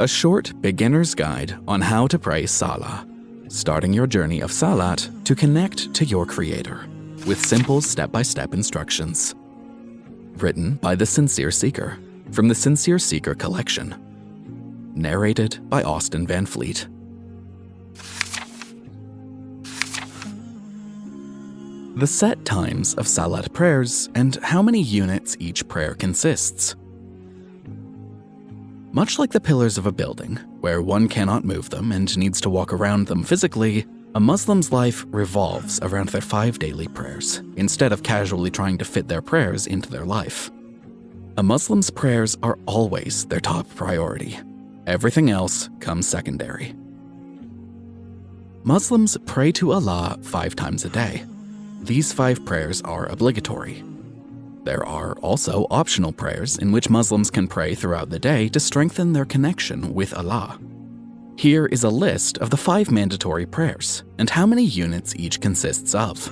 a short beginner's guide on how to pray Salah, starting your journey of Salat to connect to your Creator with simple step-by-step instructions. Written by The Sincere Seeker from the Sincere Seeker collection. Narrated by Austin Van Fleet. The set times of Salat prayers and how many units each prayer consists. Much like the pillars of a building, where one cannot move them and needs to walk around them physically, a Muslim's life revolves around their five daily prayers, instead of casually trying to fit their prayers into their life. A Muslim's prayers are always their top priority. Everything else comes secondary. Muslims pray to Allah five times a day. These five prayers are obligatory, there are also optional prayers in which Muslims can pray throughout the day to strengthen their connection with Allah. Here is a list of the five mandatory prayers and how many units each consists of.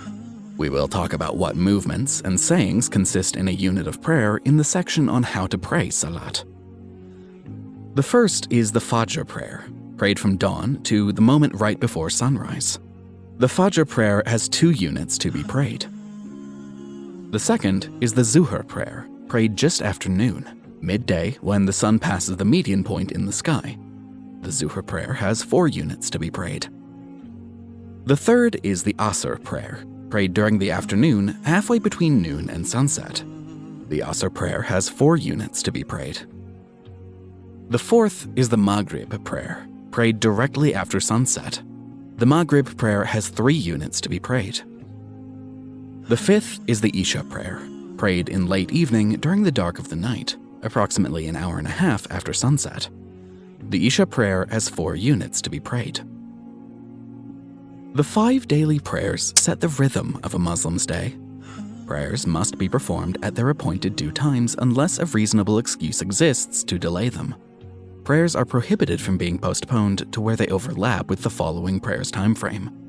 We will talk about what movements and sayings consist in a unit of prayer in the section on how to pray Salat. The first is the Fajr prayer, prayed from dawn to the moment right before sunrise. The Fajr prayer has two units to be prayed. The second is the Zuhr prayer, prayed just after noon, midday when the sun passes the median point in the sky. The Zuhr prayer has four units to be prayed. The third is the Asr prayer, prayed during the afternoon, halfway between noon and sunset. The Asr prayer has four units to be prayed. The fourth is the Maghrib prayer, prayed directly after sunset. The Maghrib prayer has three units to be prayed. The fifth is the Isha prayer, prayed in late evening during the dark of the night, approximately an hour and a half after sunset. The Isha prayer has four units to be prayed. The five daily prayers set the rhythm of a Muslim's day. Prayers must be performed at their appointed due times unless a reasonable excuse exists to delay them. Prayers are prohibited from being postponed to where they overlap with the following prayer's time frame.